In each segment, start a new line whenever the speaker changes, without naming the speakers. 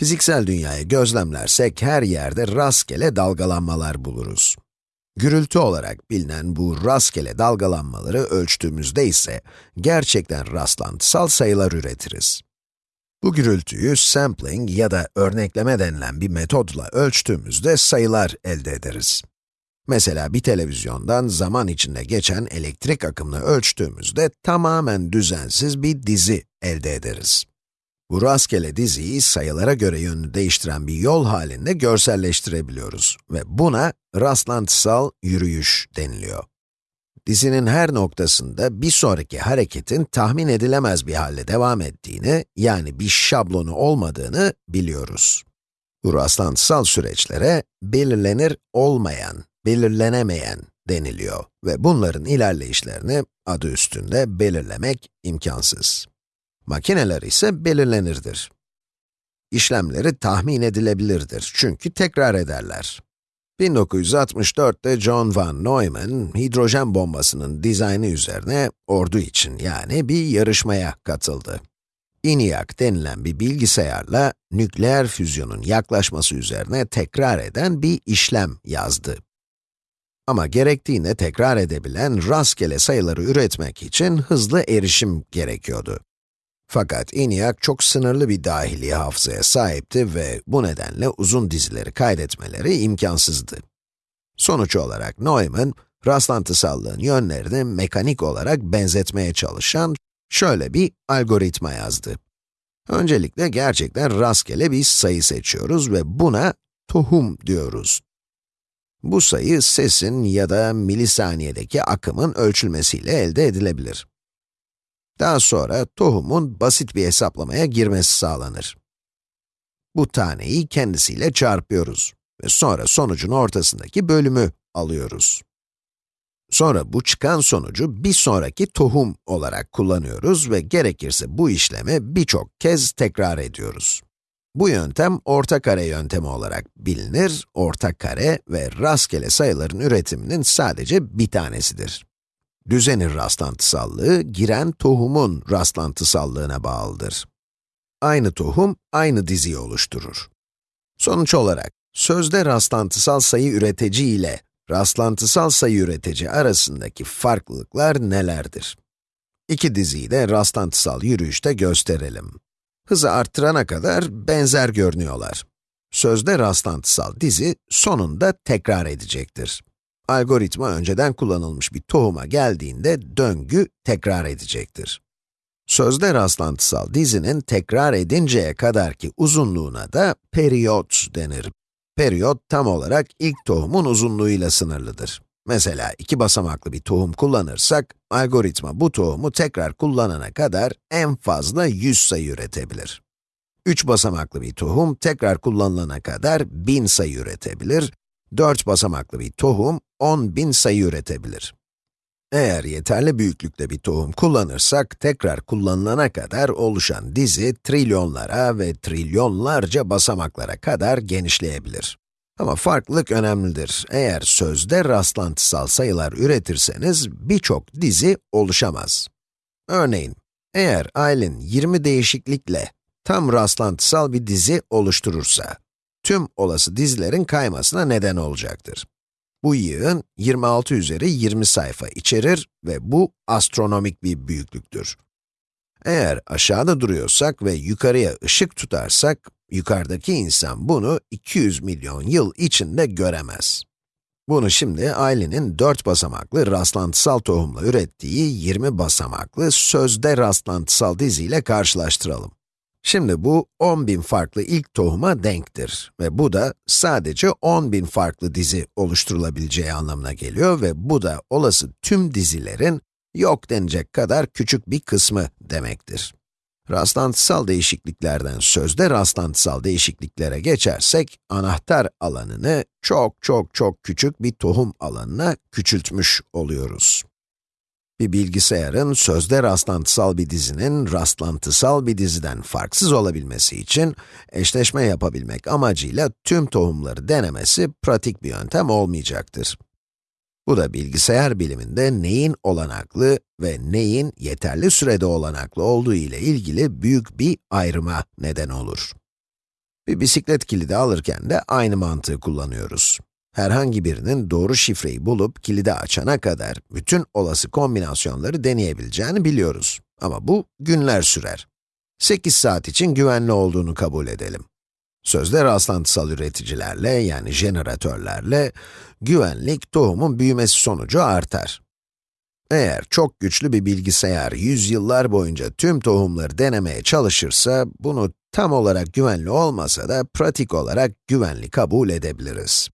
Fiziksel dünyayı gözlemlersek her yerde rastgele dalgalanmalar buluruz. Gürültü olarak bilinen bu rastgele dalgalanmaları ölçtüğümüzde ise gerçekten rastlantısal sayılar üretiriz. Bu gürültüyü sampling ya da örnekleme denilen bir metodla ölçtüğümüzde sayılar elde ederiz. Mesela bir televizyondan zaman içinde geçen elektrik akımını ölçtüğümüzde tamamen düzensiz bir dizi elde ederiz. Bu rastgele diziyi sayılara göre yönünü değiştiren bir yol halinde görselleştirebiliyoruz ve buna rastlantısal yürüyüş deniliyor. Dizinin her noktasında bir sonraki hareketin tahmin edilemez bir halde devam ettiğini, yani bir şablonu olmadığını biliyoruz. Bu rastlantısal süreçlere belirlenir olmayan, belirlenemeyen deniliyor ve bunların ilerleyişlerini adı üstünde belirlemek imkansız. Makineler ise belirlenirdir. İşlemleri tahmin edilebilirdir çünkü tekrar ederler. 1964'te John von Neumann, hidrojen bombasının dizaynı üzerine ordu için yani bir yarışmaya katıldı. ENIAC denilen bir bilgisayarla nükleer füzyonun yaklaşması üzerine tekrar eden bir işlem yazdı. Ama gerektiğinde tekrar edebilen rastgele sayıları üretmek için hızlı erişim gerekiyordu. Fakat ENIAC çok sınırlı bir dahili hafızaya sahipti ve bu nedenle uzun dizileri kaydetmeleri imkansızdı. Sonuç olarak Neumann, rastlantısallığın yönlerini mekanik olarak benzetmeye çalışan şöyle bir algoritma yazdı. Öncelikle gerçekten rastgele bir sayı seçiyoruz ve buna tohum diyoruz. Bu sayı sesin ya da milisaniyedeki akımın ölçülmesiyle elde edilebilir. Daha sonra tohumun basit bir hesaplamaya girmesi sağlanır. Bu taneyi kendisiyle çarpıyoruz ve sonra sonucun ortasındaki bölümü alıyoruz. Sonra bu çıkan sonucu bir sonraki tohum olarak kullanıyoruz ve gerekirse bu işlemi birçok kez tekrar ediyoruz. Bu yöntem orta kare yöntemi olarak bilinir, orta kare ve rastgele sayıların üretiminin sadece bir tanesidir. Düzenin rastlantısallığı, giren tohumun rastlantısallığına bağlıdır. Aynı tohum, aynı diziyi oluşturur. Sonuç olarak, sözde rastlantısal sayı üretici ile rastlantısal sayı üretici arasındaki farklılıklar nelerdir? İki diziyi de rastlantısal yürüyüşte gösterelim. Hızı arttırana kadar benzer görünüyorlar. Sözde rastlantısal dizi sonunda tekrar edecektir. Algoritma önceden kullanılmış bir tohuma geldiğinde döngü tekrar edecektir. Sözde rastlantısal dizinin tekrar edinceye kadarki uzunluğuna da periyot denir. Periyot tam olarak ilk tohumun uzunluğuyla sınırlıdır. Mesela iki basamaklı bir tohum kullanırsak, algoritma bu tohumu tekrar kullanana kadar en fazla 100 sayı üretebilir. 3 basamaklı bir tohum tekrar kullanılana kadar 1000 sayı üretebilir. 4 basamaklı bir tohum 10.000 sayı üretebilir. Eğer yeterli büyüklükte bir tohum kullanırsak, tekrar kullanılana kadar oluşan dizi trilyonlara ve trilyonlarca basamaklara kadar genişleyebilir. Ama farklılık önemlidir. Eğer sözde rastlantısal sayılar üretirseniz birçok dizi oluşamaz. Örneğin, eğer Aylin 20 değişiklikle tam rastlantısal bir dizi oluşturursa, tüm olası dizilerin kaymasına neden olacaktır. Bu yığın 26 üzeri 20 sayfa içerir ve bu astronomik bir büyüklüktür. Eğer aşağıda duruyorsak ve yukarıya ışık tutarsak, yukarıdaki insan bunu 200 milyon yıl içinde göremez. Bunu şimdi Aylin'in 4 basamaklı rastlantısal tohumla ürettiği 20 basamaklı sözde rastlantısal diziyle karşılaştıralım. Şimdi bu 10.000 farklı ilk tohuma denktir ve bu da sadece 10.000 farklı dizi oluşturulabileceği anlamına geliyor ve bu da olası tüm dizilerin yok denecek kadar küçük bir kısmı demektir. Rastlantısal değişikliklerden sözde rastlantısal değişikliklere geçersek, anahtar alanını çok çok çok küçük bir tohum alanına küçültmüş oluyoruz. Bir bilgisayarın sözde rastlantısal bir dizinin rastlantısal bir diziden farksız olabilmesi için eşleşme yapabilmek amacıyla tüm tohumları denemesi pratik bir yöntem olmayacaktır. Bu da bilgisayar biliminde neyin olanaklı ve neyin yeterli sürede olanaklı olduğu ile ilgili büyük bir ayrıma neden olur. Bir bisiklet kilidi alırken de aynı mantığı kullanıyoruz. Herhangi birinin doğru şifreyi bulup kilidi açana kadar bütün olası kombinasyonları deneyebileceğini biliyoruz. Ama bu günler sürer. 8 saat için güvenli olduğunu kabul edelim. Sözde rastlantısal üreticilerle, yani jeneratörlerle, güvenlik tohumun büyümesi sonucu artar. Eğer çok güçlü bir bilgisayar yüzyıllar boyunca tüm tohumları denemeye çalışırsa, bunu tam olarak güvenli olmasa da pratik olarak güvenli kabul edebiliriz.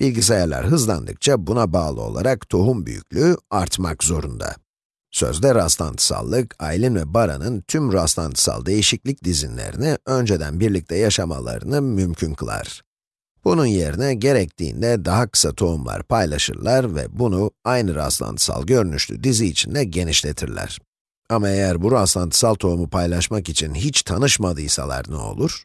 Bilgisayarlar hızlandıkça buna bağlı olarak tohum büyüklüğü artmak zorunda. Sözde rastlantısallık, Aylin ve Bara'nın tüm rastlantısal değişiklik dizinlerini önceden birlikte yaşamalarını mümkün kılar. Bunun yerine gerektiğinde daha kısa tohumlar paylaşırlar ve bunu aynı rastlantısal görünüşlü dizi içinde genişletirler. Ama eğer bu rastlantısal tohumu paylaşmak için hiç tanışmadıysalar ne olur?